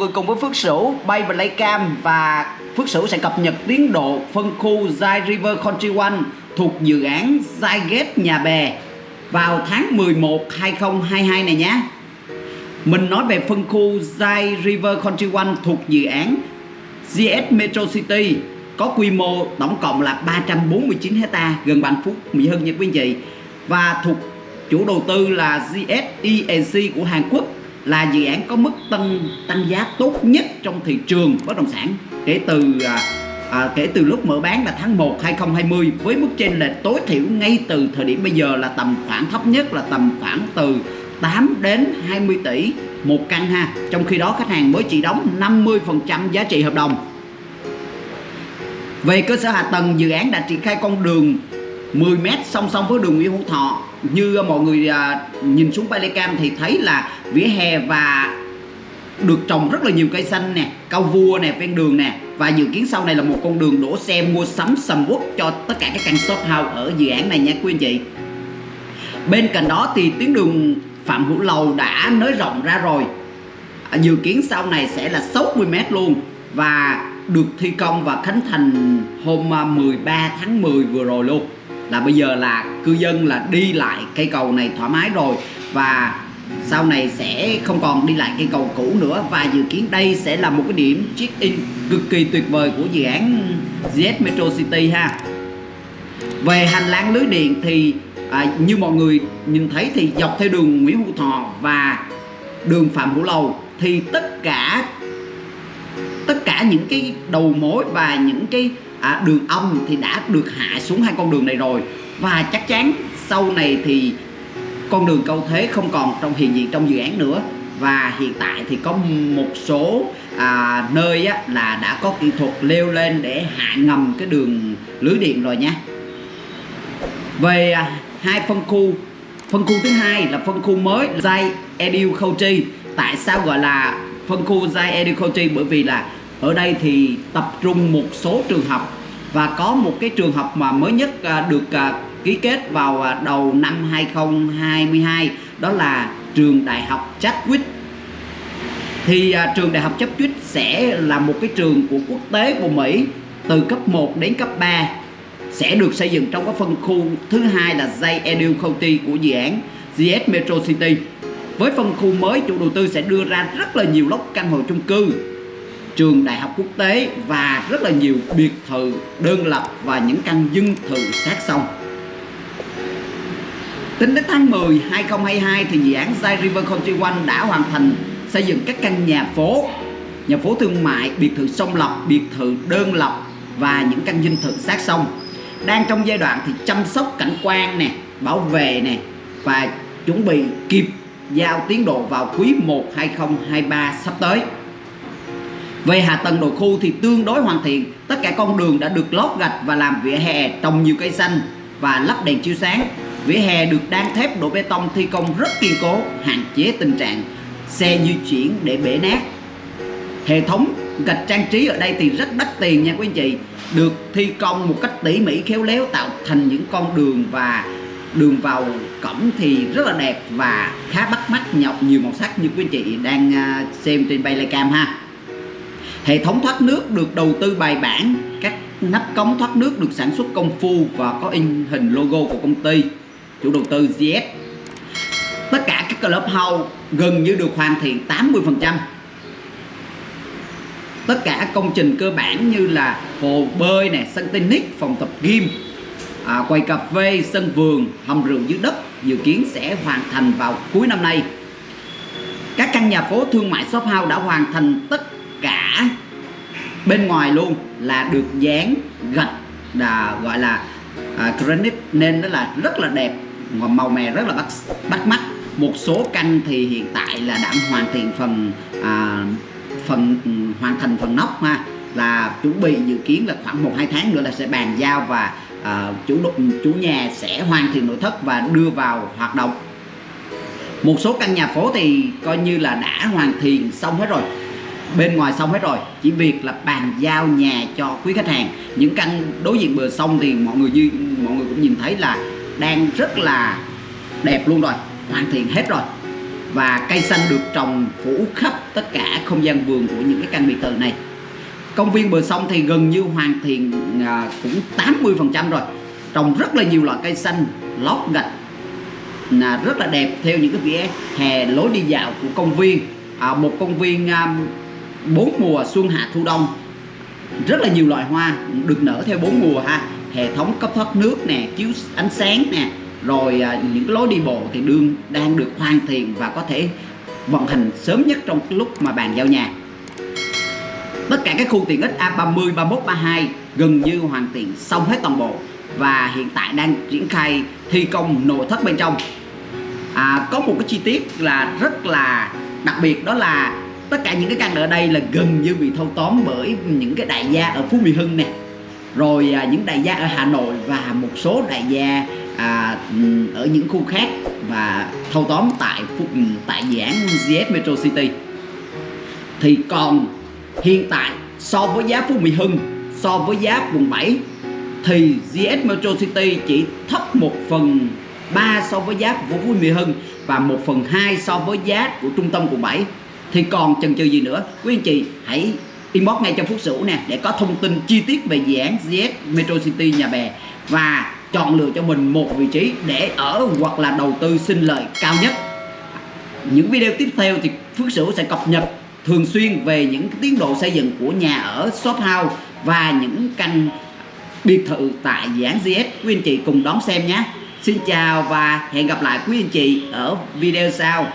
người cùng với Phước Sửu bay và lấy cam và Phước Sửu sẽ cập nhật tiến độ phân khu Zai River Country One thuộc dự án Zai Gate Nhà Bè vào tháng 11 2022 này nhé. Mình nói về phân khu Zai River Country One thuộc dự án GS Metro City có quy mô tổng cộng là 349 hecta gần Vạn Phúc, Mỹ Hưng nha quý anh chị và thuộc chủ đầu tư là GS của Hàn Quốc là dự án có mức tăng tăng giá tốt nhất trong thị trường bất động sản. Kể từ à, à, kể từ lúc mở bán là tháng 1 2020 với mức trên lệch tối thiểu ngay từ thời điểm bây giờ là tầm khoảng thấp nhất là tầm khoảng từ 8 đến 20 tỷ một căn ha. Trong khi đó khách hàng mới chỉ đóng 50% giá trị hợp đồng. Về cơ sở hạ tầng dự án đã triển khai con đường 10m song song với đường Nguyễn Hữu Thọ như mọi người à, nhìn xuống Pelican thì thấy là vỉa hè và được trồng rất là nhiều cây xanh nè, cao vua nè, ven đường nè. Và dự kiến sau này là một con đường đổ xe mua sắm sầm uất cho tất cả các căn shop house ở dự án này nha quý anh chị. Bên cạnh đó thì tuyến đường Phạm Hữu Lầu đã nới rộng ra rồi. À, dự kiến sau này sẽ là 60m luôn và được thi công và khánh thành hôm à, 13 tháng 10 vừa rồi luôn là bây giờ là cư dân là đi lại cây cầu này thoải mái rồi và sau này sẽ không còn đi lại cây cầu cũ nữa. Và dự kiến đây sẽ là một cái điểm check in cực kỳ tuyệt vời của dự án Z Metro City ha. Về hành lang lưới điện thì à, như mọi người nhìn thấy thì dọc theo đường Nguyễn Hữu Thọ và đường Phạm Hữu Lầu thì tất cả tất cả những cái đầu mối và những cái à, đường âm thì đã được hạ xuống hai con đường này rồi. Và chắc chắn sau này thì con đường câu thế không còn trong hiện diện trong dự án nữa. Và hiện tại thì có một số à, nơi á, là đã có kỹ thuật leo lên để hạ ngầm cái đường lưới điện rồi nhé về à, hai phân khu. Phân khu thứ hai là phân khu mới Zai Edu Kochi tại sao gọi là phân khu Zai Edu Kochi bởi vì là ở đây thì tập trung một số trường học và có một cái trường học mà mới nhất à, được à, ký kết vào à, đầu năm 2022 đó là trường đại học Chadwick. Thì trường đại học Chadwick sẽ là một cái trường của quốc tế của Mỹ từ cấp 1 đến cấp 3 sẽ được xây dựng trong cái phân khu thứ hai là Zay Edu County của dự án GS Metro City. Với phân khu mới, chủ đầu tư sẽ đưa ra rất là nhiều lốc căn hộ chung cư trường đại học quốc tế và rất là nhiều biệt thự đơn lập và những căn dân thự sát sông. Tính đến tháng 10 2022 thì dự án Zai River Country One đã hoàn thành xây dựng các căn nhà phố, nhà phố thương mại, biệt thự sông lập, biệt thự đơn lập và những căn dinh thự sát sông. Đang trong giai đoạn thì chăm sóc cảnh quan nè, bảo vệ nè và chuẩn bị kịp giao tiến độ vào quý 1 2023 sắp tới. Về hạ tầng nội khu thì tương đối hoàn thiện, tất cả con đường đã được lót gạch và làm vỉa hè trồng nhiều cây xanh và lắp đèn chiếu sáng. Vỉa hè được đan thép đổ bê tông thi công rất kiên cố, hạn chế tình trạng xe di chuyển để bể nát. Hệ thống gạch trang trí ở đây thì rất đắt tiền nha quý anh chị, được thi công một cách tỉ mỉ khéo léo tạo thành những con đường và đường vào cổng thì rất là đẹp và khá bắt mắt nhọc nhiều màu sắc như quý anh chị đang à, xem trên Baylecam ha Hệ thống thoát nước được đầu tư bài bản, các nắp cống thoát nước được sản xuất công phu và có in hình logo của công ty, chủ đầu tư GS. Tất cả các clubhouse gần như được hoàn thiện 80%. Tất cả công trình cơ bản như là hồ bơi nè, sân tennis, phòng tập gym, à, quầy cà phê, sân vườn, hầm rượu dưới đất dự kiến sẽ hoàn thành vào cuối năm nay. Các căn nhà phố thương mại shop house đã hoàn thành tất cả bên ngoài luôn là được dán gạch là gọi là à, granite nên nó là rất là đẹp. Và màu mè rất là bắt bắt mắt. Một số căn thì hiện tại là đã hoàn thiện phần à, phần ừ, hoàn thành phần nóc ha. Là chuẩn bị dự kiến là khoảng một hai tháng nữa là sẽ bàn giao và à, chủ chủ nhà sẽ hoàn thiện nội thất và đưa vào hoạt động. Một số căn nhà phố thì coi như là đã hoàn thiện xong hết rồi bên ngoài xong hết rồi. Chỉ việc là bàn giao nhà cho quý khách hàng. Những căn đối diện bờ sông thì mọi người như mọi người cũng nhìn thấy là đang rất là đẹp luôn rồi. Hoàn thiện hết rồi. Và cây xanh được trồng phủ khắp tất cả không gian vườn của những cái căn biệt thự này. Công viên bờ sông thì gần như hoàn thiện à, cũng 80% rồi. Trồng rất là nhiều loại cây xanh lót gạch là rất là đẹp theo những cái vỉa hè lối đi dạo của công viên. À, một công viên à, bốn mùa xuân hạ thu đông. Rất là nhiều loại hoa được nở theo bốn mùa ha. Hệ thống cấp thoát nước nè chiếu ánh sáng nè rồi à, những cái lối đi bộ thì đương đang được hoàn thiện và có thể vận hành sớm nhất trong lúc mà bàn giao nhà. Tất cả các khu tiện ích A30, 31, 32 gần như hoàn thiện xong hết toàn bộ và hiện tại đang triển khai thi công nội thất bên trong. À, có một cái chi tiết là rất là đặc biệt đó là tất cả những cái căn ở đây là gần như bị thâu tóm bởi những cái đại gia ở Phú Mỹ Hưng nè. Rồi à, những đại gia ở Hà Nội và một số đại gia à, ở những khu khác và thâu tóm tại ừ, tại dự án GS Metro City. Thì còn hiện tại so với giá Phú Mỹ Hưng so với giá quận 7 thì GS Metro City chỉ thấp một phần 3 so với giá của Phú Mỹ Hưng và 1 phần 2 so với giá của trung tâm quận 7 thì còn chần chừ gì nữa? Quý anh chị, hãy inbox ngay cho Phúc Sửu nè, để có thông tin chi tiết về dự án ZS Metro City Nhà Bè. Và chọn lựa cho mình một vị trí để ở hoặc là đầu tư sinh lời cao nhất. Những video tiếp theo thì Phước Sửu sẽ cập nhật thường xuyên về những tiến độ xây dựng của nhà ở shop house và những căn biệt thự tại dự án GS quý anh chị cùng đón xem nhé. Xin chào và hẹn gặp lại quý anh chị ở video sau.